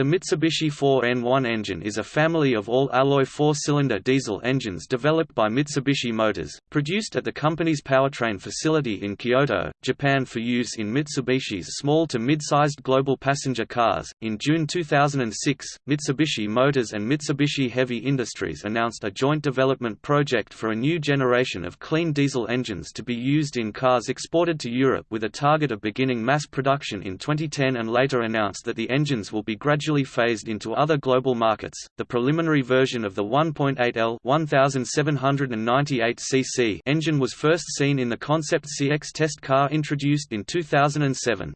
The Mitsubishi 4N1 engine is a family of all-alloy four-cylinder diesel engines developed by Mitsubishi Motors, produced at the company's powertrain facility in Kyoto, Japan for use in Mitsubishi's small to mid-sized global passenger cars. In June 2006, Mitsubishi Motors and Mitsubishi Heavy Industries announced a joint development project for a new generation of clean diesel engines to be used in cars exported to Europe with a target of beginning mass production in 2010 and later announced that the engines will be gradually gradually phased into other global markets. The preliminary version of the 1.8L 1798 cc engine was first seen in the concept CX test car introduced in 2007.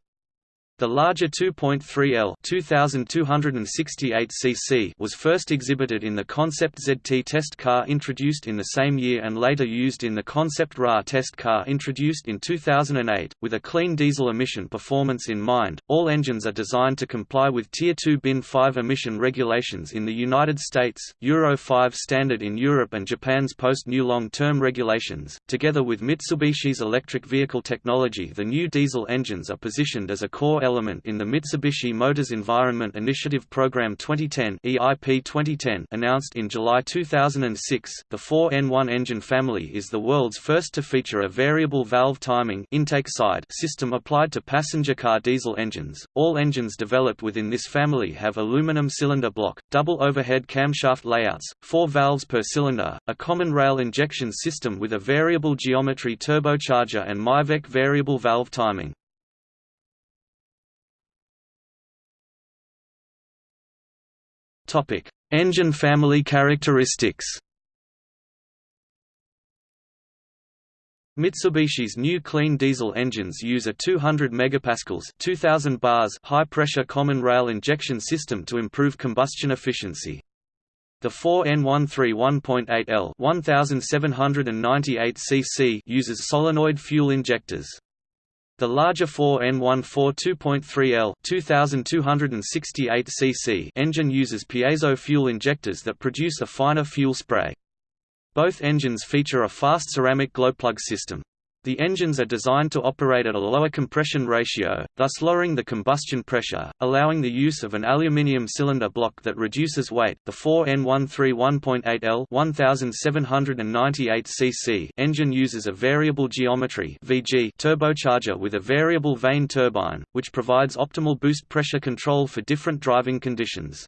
The larger 2.3L 2268 cc was first exhibited in the concept ZT test car introduced in the same year and later used in the concept RA test car introduced in 2008. With a clean diesel emission performance in mind, all engines are designed to comply with Tier 2 bin 5 emission regulations in the United States, Euro 5 standard in Europe and Japan's post-new long-term regulations. Together with Mitsubishi's electric vehicle technology the new diesel engines are positioned as a core element in the Mitsubishi Motors Environment Initiative Program 2010 EIP 2010 announced in July 2006. The 4N1 engine family is the world's first to feature a variable valve timing intake side system applied to passenger car diesel engines. All engines developed within this family have aluminum cylinder block, double overhead camshaft layouts, four valves per cylinder, a common rail injection system with a variable geometry turbocharger and MIVEC variable valve timing. Topic: Engine family characteristics. Mitsubishi's new clean diesel engines use a 200 megapascals 2000 bars high-pressure common rail injection system to improve combustion efficiency. The 4N13 1.8L 1798 cc uses solenoid fuel injectors. The larger 4N14 2.3L 2268 cc engine uses piezo fuel injectors that produce a finer fuel spray. Both engines feature a fast ceramic glowplug system. The engines are designed to operate at a lower compression ratio, thus lowering the combustion pressure, allowing the use of an aluminium cylinder block that reduces weight. The 4N131.8L 1798 cc engine uses a variable geometry (VG) turbocharger with a variable vane turbine, which provides optimal boost pressure control for different driving conditions.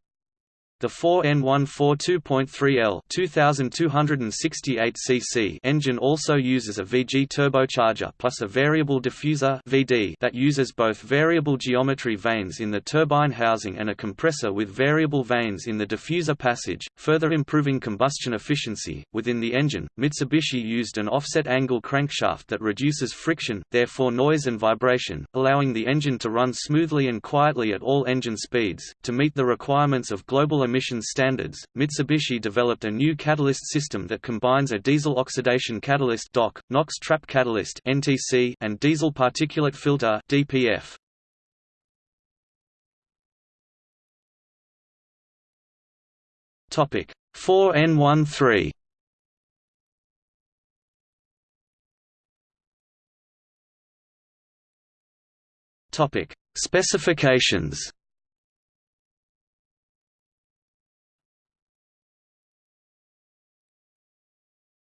The 4N142.3L 2268 cc engine also uses a VG turbocharger plus a variable diffuser (VD) that uses both variable geometry vanes in the turbine housing and a compressor with variable vanes in the diffuser passage, further improving combustion efficiency. Within the engine, Mitsubishi used an offset angle crankshaft that reduces friction, therefore noise and vibration, allowing the engine to run smoothly and quietly at all engine speeds. To meet the requirements of global emissions standards, Mitsubishi developed a new catalyst system that combines a diesel oxidation catalyst DOC, NOx trap catalyst NTC, and diesel particulate filter DPF. Topic 4N13 Topic Specifications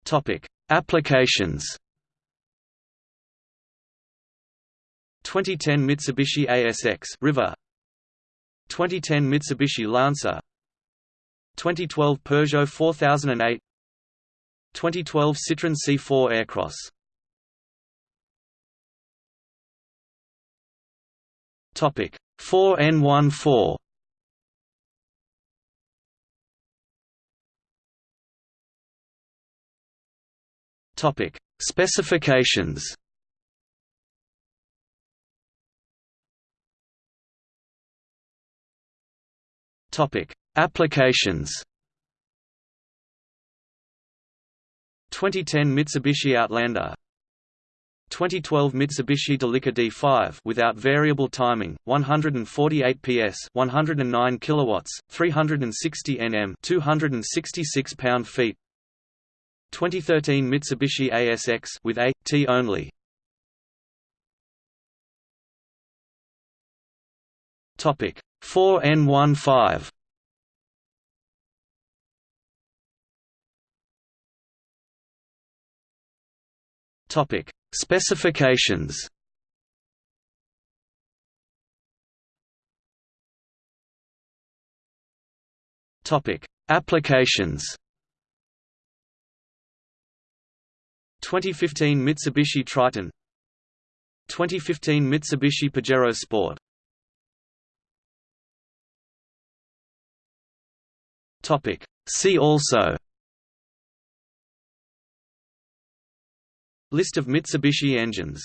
Topic: Applications. 2010 Mitsubishi ASX River. 2010 Mitsubishi Lancer. 2012 Peugeot 4008 2012 Citroën C4 Aircross. Topic. 4N14 Topic: Specifications. Topic: Applications. 2010 Mitsubishi Outlander 2012 Mitsubishi Delica D5 without variable timing, 148 PS, 109 kilowatts, 360 Nm, 266 pound-feet. 2013 Mitsubishi ASX with A T only. Topic 4N15 Topic Specifications. Topic Applications 2015 Mitsubishi Triton. 2015 Mitsubishi Pajero Sport. Topic. See also. List of Mitsubishi engines